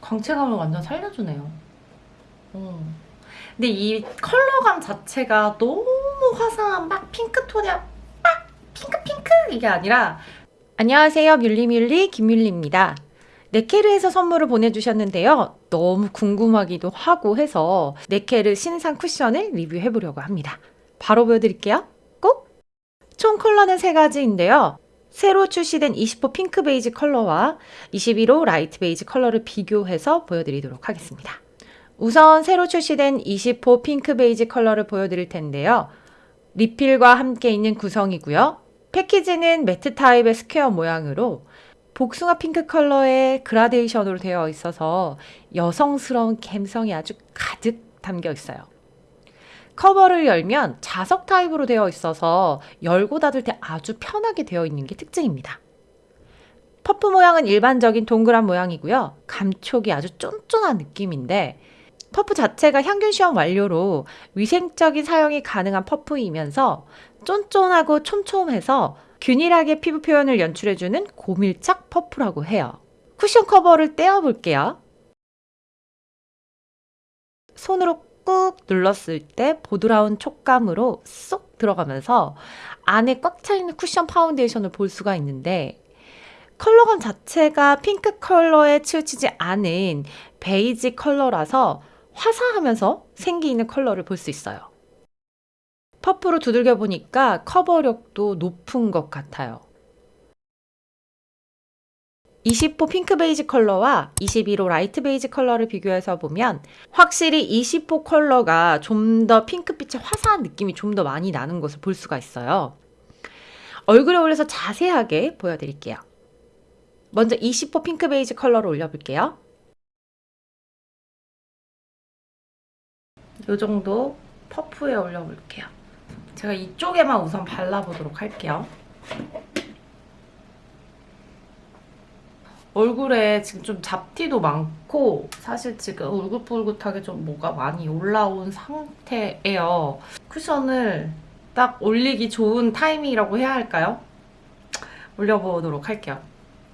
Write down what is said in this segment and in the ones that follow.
광채감을 완전 살려주네요. 어. 근데 이 컬러감 자체가 너무 화사한 막 핑크톤이야 막 핑크핑크 이게 아니라 안녕하세요. 뮬리뮬리 김뮬리입니다. 네케르에서 선물을 보내주셨는데요. 너무 궁금하기도 하고 해서 네케르 신상 쿠션을 리뷰해보려고 합니다. 바로 보여드릴게요. 꼭! 총 컬러는 세 가지인데요. 새로 출시된 20호 핑크 베이지 컬러와 21호 light 베이지 컬러를 비교해서 보여드리도록 하겠습니다. 우선 새로 출시된 20호 핑크 베이지 컬러를 보여드릴 텐데요. 리필과 함께 있는 구성이고요. 패키지는 matte 타입의 square 모양으로 복숭아 핑크 컬러의 그라데이션으로 되어 있어서 여성스러운 감성이 아주 가득 담겨 있어요. 커버를 열면 자석 타입으로 되어 있어서 열고 닫을 때 아주 편하게 되어 있는 게 특징입니다. 퍼프 모양은 일반적인 동그란 모양이고요. 감촉이 아주 쫀쫀한 느낌인데 퍼프 자체가 향균 시험 완료로 위생적인 사용이 가능한 퍼프이면서 쫀쫀하고 촘촘해서 균일하게 피부 표현을 연출해주는 고밀착 퍼프라고 해요. 쿠션 커버를 떼어볼게요. 손으로 꾹 눌렀을 때 보드라운 촉감으로 쏙 들어가면서 안에 꽉 차있는 쿠션 파운데이션을 볼 수가 있는데 컬러감 자체가 핑크 컬러에 치우치지 않은 베이지 컬러라서 화사하면서 생기 있는 컬러를 볼 수 있어요. 퍼프로 두들겨 보니까 커버력도 높은 것 같아요. 20호 핑크 베이지 컬러와 21호 light 베이지 컬러를 비교해서 보면 확실히 20호 컬러가 좀 더 핑크빛의 화사한 느낌이 좀 더 많이 나는 것을 볼 수가 있어요. 얼굴에 올려서 자세하게 보여드릴게요. 먼저 20호 핑크 베이지 컬러를 올려볼게요. 이 정도 퍼프에 올려볼게요. 제가 이쪽에만 우선 발라보도록 할게요. 얼굴에 지금 좀 잡티도 많고 사실 지금 울긋불긋하게 좀 뭐가 많이 올라온 상태예요. 쿠션을 딱 올리기 좋은 타이밍이라고 해야 할까요? 올려보도록 할게요.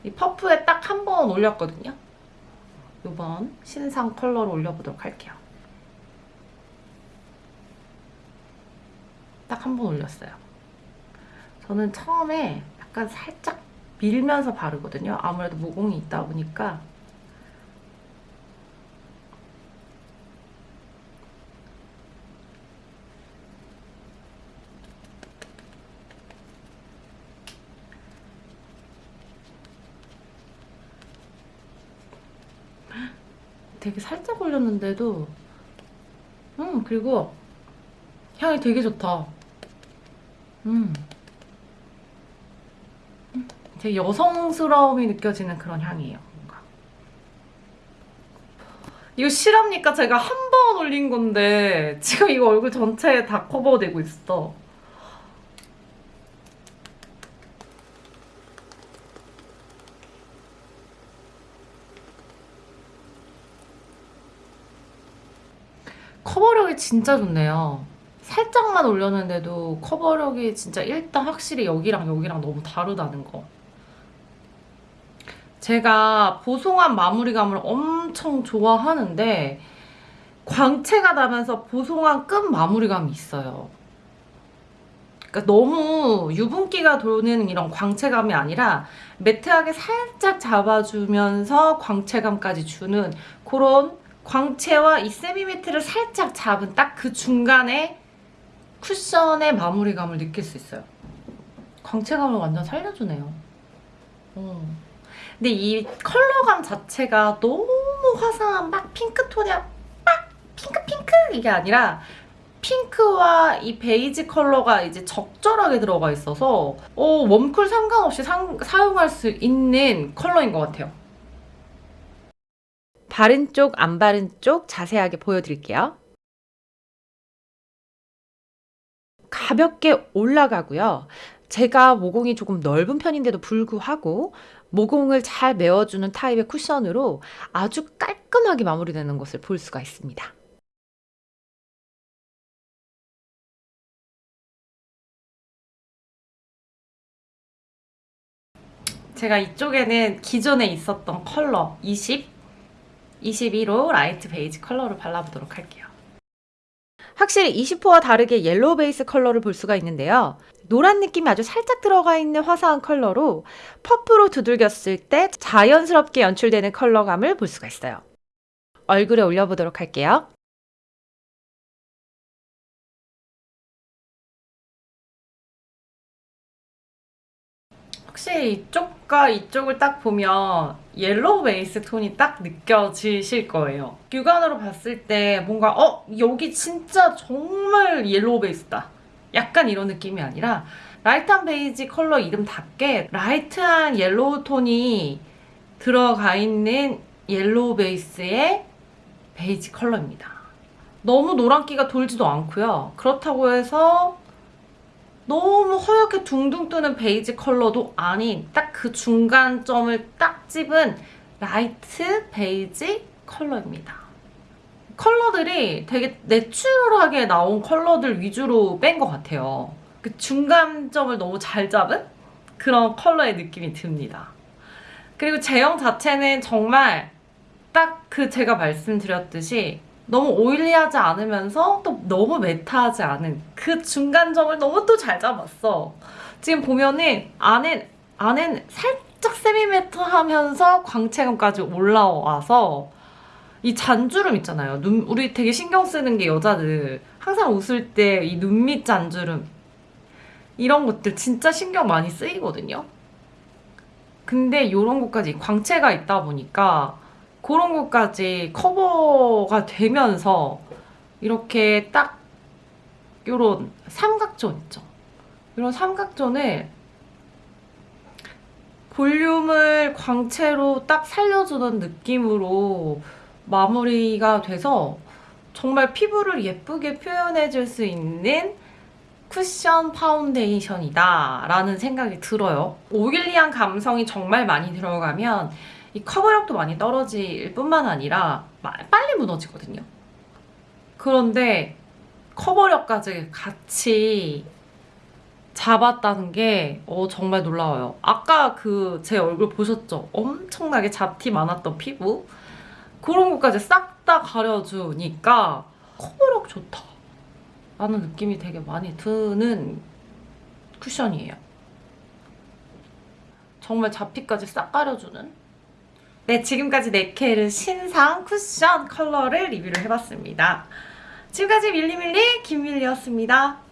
이 퍼프에 딱 한 번 올렸거든요. 이번 신상 컬러로 올려보도록 할게요. 딱 한 번 올렸어요. 저는 처음에 약간 살짝 밀면서 바르거든요. 아무래도 모공이 있다 보니까 되게 살짝 올렸는데도 음 그리고 향이 되게 좋다. 음. 되게 여성스러움이 느껴지는 그런 향이에요. 뭔가. 이거 실합니까? 제가 한 번 올린 건데 지금 이거 얼굴 전체에 다 커버되고 있어. 커버력이 진짜 좋네요. 살짝만 올렸는데도 커버력이 진짜 일단 확실히 여기랑 여기랑 너무 다르다는 거. 제가 보송한 마무리감을 엄청 좋아하는데 광채가 나면서 보송한 끝 마무리감이 있어요. 그러니까 너무 유분기가 도는 이런 광채감이 아니라 매트하게 살짝 잡아주면서 광채감까지 주는 그런 광채와 이 semi-matte를 살짝 잡은 딱 그 중간에 쿠션의 마무리감을 느낄 수 있어요. 광채감을 완전 살려주네요. 음. 근데 이 컬러감 자체가 너무 화사한 막 핑크톤이야 막 핑크핑크 이게 아니라 핑크와 이 베이지 컬러가 이제 적절하게 들어가 있어서 어, warm cool 상관없이 상, 사용할 수 있는 컬러인 것 같아요. 바른 쪽, 안 바른 쪽 자세하게 보여드릴게요. 가볍게 올라가고요. 제가 모공이 조금 넓은 편인데도 불구하고 모공을 잘 메워주는 타입의 쿠션으로 아주 깔끔하게 마무리되는 것을 볼 수가 있습니다. 제가 이쪽에는 기존에 있었던 컬러 20 21호 light 베이지 컬러를 발라보도록 할게요. 확실히 20호와 다르게 yellow 베이스 컬러를 볼 수가 있는데요. 노란 느낌이 아주 살짝 들어가 있는 화사한 컬러로 퍼프로 두들겼을 때 자연스럽게 연출되는 컬러감을 볼 수가 있어요. 얼굴에 올려보도록 할게요. 확실히 이쪽과 이쪽을 딱 보면 yellow 베이스 톤이 딱 느껴지실 거예요. 육안으로 봤을 때 뭔가 어 여기 진짜 정말 yellow 베이스다. 약간 이런 느낌이 아니라 light한 베이지 컬러 이름답게 light한 yellow 톤이 들어가 있는 yellow 베이스의 베이지 컬러입니다. 너무 노란기가 돌지도 않고요. 그렇다고 해서 너무 허옇게 둥둥 뜨는 베이지 컬러도 아닌 딱 그 중간점을 딱 집은 light 베이지 컬러입니다. 컬러들이 되게 natural하게 나온 컬러들 위주로 뺀 것 같아요. 그 중간점을 너무 잘 잡은 그런 컬러의 느낌이 듭니다. 그리고 제형 자체는 정말 딱 그 제가 말씀드렸듯이 너무 oily하지 않으면서 또 너무 matte하지 않은 그 중간점을 너무 또 잘 잡았어. 지금 보면은 안에 안엔 살짝 세미매트하면서 광채감까지 올라와서 이 잔주름 있잖아요. 눈 우리 되게 신경 쓰는 게 여자들 항상 웃을 때 이 눈밑 잔주름 이런 것들 진짜 신경 많이 쓰이거든요. 근데 이런 것까지 광채가 있다 보니까 그런 것까지 커버가 되면서 이렇게 딱 요런 삼각존 있죠. 이런 삼각존을 볼륨을 광채로 딱 살려주는 느낌으로 마무리가 돼서 정말 피부를 예쁘게 표현해줄 수 있는 쿠션 파운데이션이다 라는 생각이 들어요. 오일리한 감성이 정말 많이 들어가면 이 커버력도 많이 떨어질 뿐만 아니라 마- 빨리 무너지거든요. 그런데 커버력까지 같이 잡았다는 게 어, 정말 놀라워요. 아까 그 제 얼굴 보셨죠? 엄청나게 잡티 많았던 피부 그런 것까지 싹 다 가려주니까 커버력 좋다 라는 느낌이 되게 많이 드는 쿠션이에요. 정말 잡티까지 싹 가려주는 네, 지금까지 네케르 신상 쿠션 컬러를 리뷰를 해봤습니다. 지금까지 밀리밀리 김밀리였습니다.